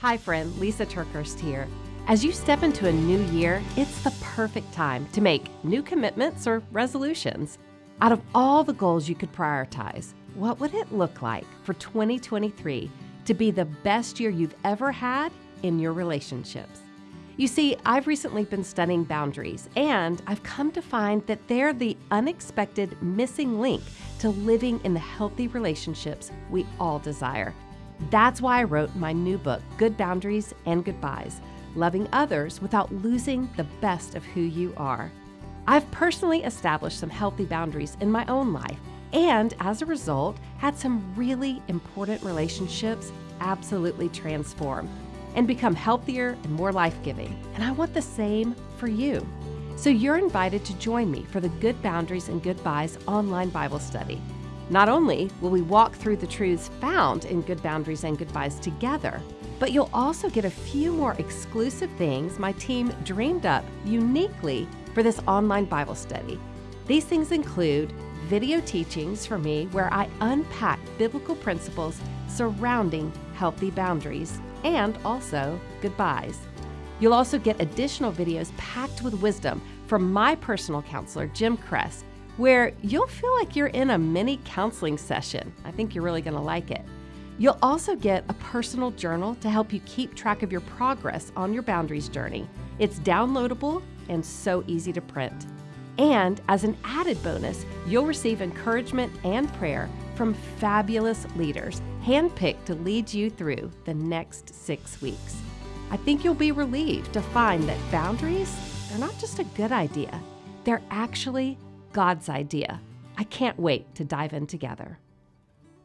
Hi, friend. Lisa TerKeurst here. As you step into a new year, it's the perfect time to make new commitments or resolutions. Out of all the goals you could prioritize, what would it look like for 2023 to be the best year you've ever had in your relationships? You see, I've recently been studying boundaries, and I've come to find that they're the unexpected missing link to living in the healthy relationships we all desire. That's why I wrote my new book, Good Boundaries and Goodbyes Loving Others Without Losing the Best of Who You Are. I've personally established some healthy boundaries in my own life, and as a result, had some really important relationships absolutely transform and become healthier and more life giving. And I want the same for you. So you're invited to join me for the Good Boundaries and Goodbyes online Bible study. Not only will we walk through the truths found in Good Boundaries and Goodbyes together, but you'll also get a few more exclusive things my team dreamed up uniquely for this online Bible study. These things include video teachings for me where I unpack biblical principles surrounding healthy boundaries and also goodbyes. You'll also get additional videos packed with wisdom from my personal counselor, Jim Cress, where you'll feel like you're in a mini counseling session. I think you're really going to like it. You'll also get a personal journal to help you keep track of your progress on your boundaries journey. It's downloadable and so easy to print. And as an added bonus, you'll receive encouragement and prayer from fabulous leaders handpicked to lead you through the next six weeks. I think you'll be relieved to find that boundaries, they're not just a good idea, they're actually God's idea. I can't wait to dive in together.